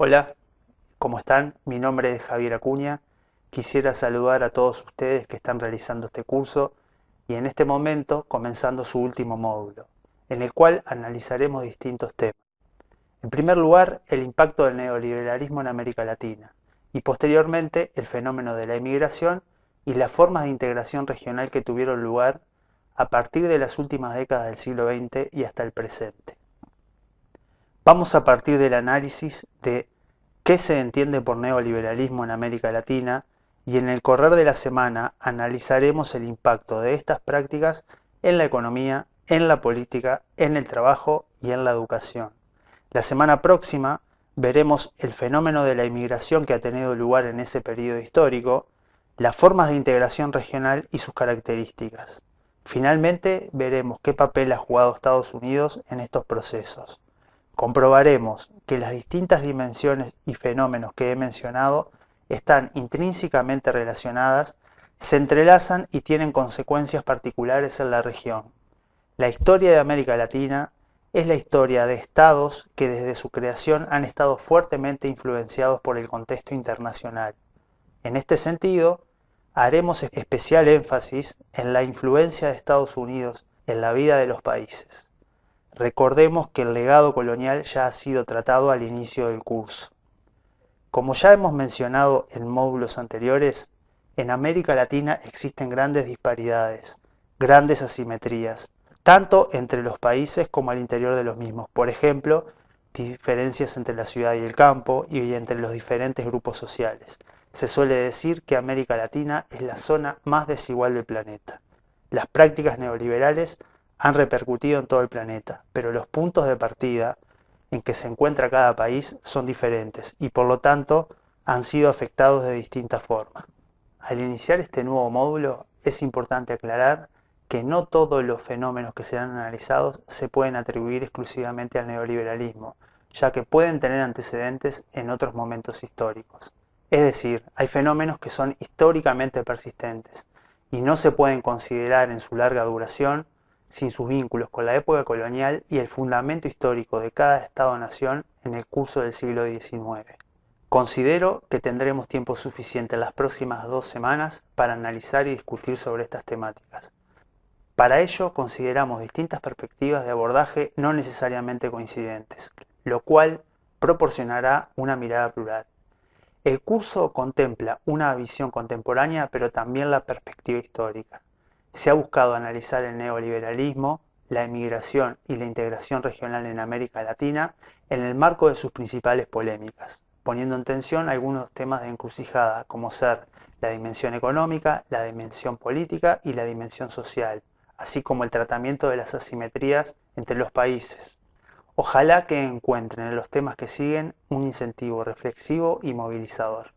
Hola, ¿cómo están? Mi nombre es Javier Acuña. Quisiera saludar a todos ustedes que están realizando este curso y en este momento comenzando su último módulo, en el cual analizaremos distintos temas. En primer lugar, el impacto del neoliberalismo en América Latina y posteriormente el fenómeno de la inmigración y las formas de integración regional que tuvieron lugar a partir de las últimas décadas del siglo XX y hasta el presente. Vamos a partir del análisis de qué se entiende por neoliberalismo en América Latina y en el correr de la semana analizaremos el impacto de estas prácticas en la economía, en la política, en el trabajo y en la educación. La semana próxima veremos el fenómeno de la inmigración que ha tenido lugar en ese periodo histórico, las formas de integración regional y sus características. Finalmente veremos qué papel ha jugado Estados Unidos en estos procesos comprobaremos que las distintas dimensiones y fenómenos que he mencionado están intrínsecamente relacionadas, se entrelazan y tienen consecuencias particulares en la región. La historia de América Latina es la historia de estados que desde su creación han estado fuertemente influenciados por el contexto internacional. En este sentido, haremos especial énfasis en la influencia de Estados Unidos en la vida de los países. Recordemos que el legado colonial ya ha sido tratado al inicio del curso. Como ya hemos mencionado en módulos anteriores, en América Latina existen grandes disparidades, grandes asimetrías, tanto entre los países como al interior de los mismos. Por ejemplo, diferencias entre la ciudad y el campo y entre los diferentes grupos sociales. Se suele decir que América Latina es la zona más desigual del planeta. Las prácticas neoliberales han repercutido en todo el planeta, pero los puntos de partida en que se encuentra cada país son diferentes y por lo tanto han sido afectados de distintas formas. Al iniciar este nuevo módulo es importante aclarar que no todos los fenómenos que serán analizados se pueden atribuir exclusivamente al neoliberalismo, ya que pueden tener antecedentes en otros momentos históricos. Es decir, hay fenómenos que son históricamente persistentes y no se pueden considerar en su larga duración sin sus vínculos con la época colonial y el fundamento histórico de cada Estado-nación en el curso del siglo XIX. Considero que tendremos tiempo suficiente en las próximas dos semanas para analizar y discutir sobre estas temáticas. Para ello consideramos distintas perspectivas de abordaje no necesariamente coincidentes, lo cual proporcionará una mirada plural. El curso contempla una visión contemporánea pero también la perspectiva histórica se ha buscado analizar el neoliberalismo, la emigración y la integración regional en América Latina en el marco de sus principales polémicas, poniendo en tensión algunos temas de encrucijada, como ser la dimensión económica, la dimensión política y la dimensión social, así como el tratamiento de las asimetrías entre los países. Ojalá que encuentren en los temas que siguen un incentivo reflexivo y movilizador.